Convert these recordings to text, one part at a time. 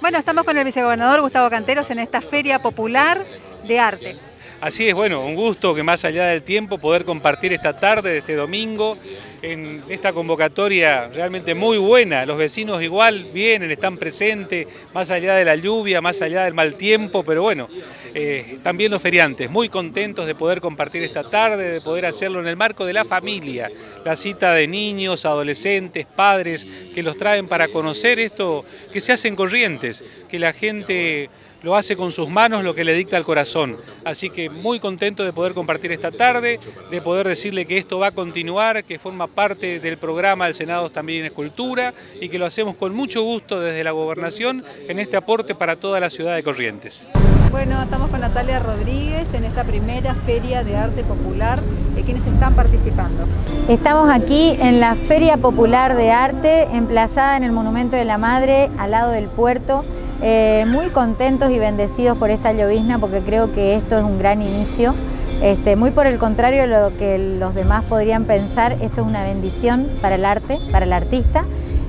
Bueno, estamos con el vicegobernador Gustavo Canteros en esta Feria Popular de Arte. Así es, bueno, un gusto que más allá del tiempo poder compartir esta tarde de este domingo en esta convocatoria realmente muy buena. Los vecinos igual vienen, están presentes, más allá de la lluvia, más allá del mal tiempo, pero bueno, eh, también los feriantes, muy contentos de poder compartir esta tarde, de poder hacerlo en el marco de la familia, la cita de niños, adolescentes, padres, que los traen para conocer esto que se hace en Corrientes, que la gente lo hace con sus manos lo que le dicta el corazón. Así que muy contento de poder compartir esta tarde, de poder decirle que esto va a continuar, que forma parte del programa del Senado también es Cultura y que lo hacemos con mucho gusto desde la Gobernación en este aporte para toda la ciudad de Corrientes. Bueno, estamos con Natalia Rodríguez en esta primera Feria de Arte Popular. ¿De quienes están participando? Estamos aquí en la Feria Popular de Arte, emplazada en el Monumento de la Madre, al lado del puerto. Eh, muy contentos y bendecidos por esta llovizna porque creo que esto es un gran inicio. Este, muy por el contrario de lo que los demás podrían pensar, esto es una bendición para el arte, para el artista.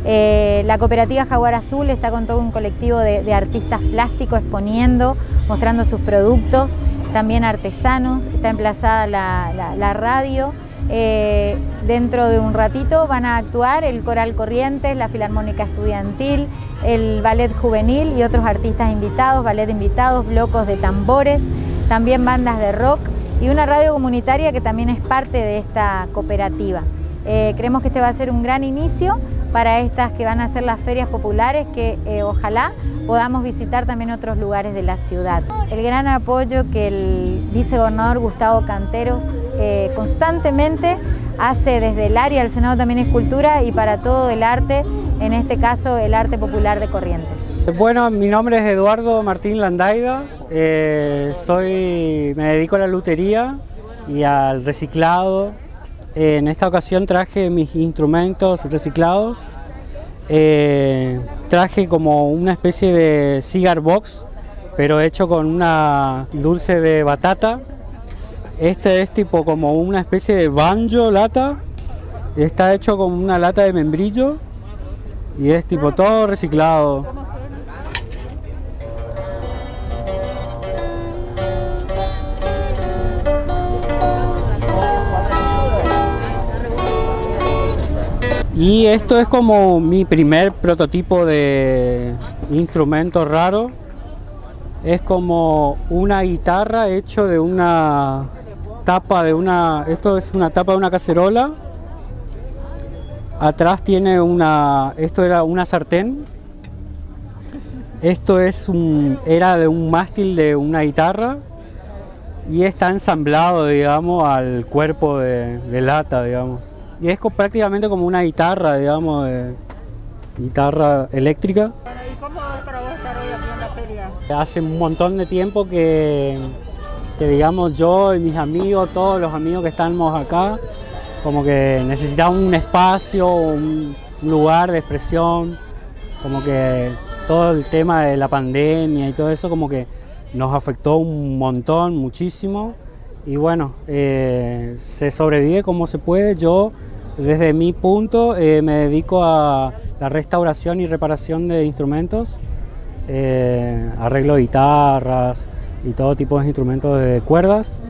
Eh, la cooperativa Jaguar Azul está con todo un colectivo de, artistas plásticos exponiendo, mostrando sus productos, también artesanos, está emplazada la radio eh, dentro de un ratito van a actuar el Coral Corrientes, la Filarmónica Estudiantil, el Ballet Juvenil y otros artistas invitados, ballet invitados, blocos de tambores, también bandas de rock y una radio comunitaria que también es parte de esta cooperativa. Eh, creemos que este va a ser un gran inicio para estas que van a ser las ferias populares que eh, ojalá podamos visitar también otros lugares de la ciudad. El gran apoyo que el vicegobernador Gustavo Canteros eh, constantemente hace desde el área del Senado también es cultura y para todo el arte, en este caso el arte popular de Corrientes. Bueno, mi nombre es Eduardo Martín Landaida, eh, soy, me dedico a la lutería y al reciclado en esta ocasión traje mis instrumentos reciclados. Eh, traje como una especie de cigar box, pero hecho con una dulce de batata. Este es tipo como una especie de banjo lata. Está hecho con una lata de membrillo y es tipo todo reciclado. Y esto es como mi primer prototipo de instrumento raro. Es como una guitarra hecho de una tapa de una... Esto es una tapa de una cacerola. Atrás tiene una... Esto era una sartén. Esto es un, era de un mástil de una guitarra y está ensamblado, digamos, al cuerpo de, de lata, digamos. Y es prácticamente como una guitarra, digamos, guitarra eléctrica. ¿Y cómo es para vos estar hoy aquí en la feria? Hace un montón de tiempo que, que, digamos, yo y mis amigos, todos los amigos que estamos acá, como que necesitamos un espacio, un, lugar de expresión, como que todo el tema de la pandemia y todo eso como que nos afectó un montón, muchísimo. Y bueno, eh, se sobrevive como se puede. Yo desde mi punto eh, me dedico a la restauración y reparación de instrumentos, eh, arreglo de guitarras y todo tipo de instrumentos de cuerdas.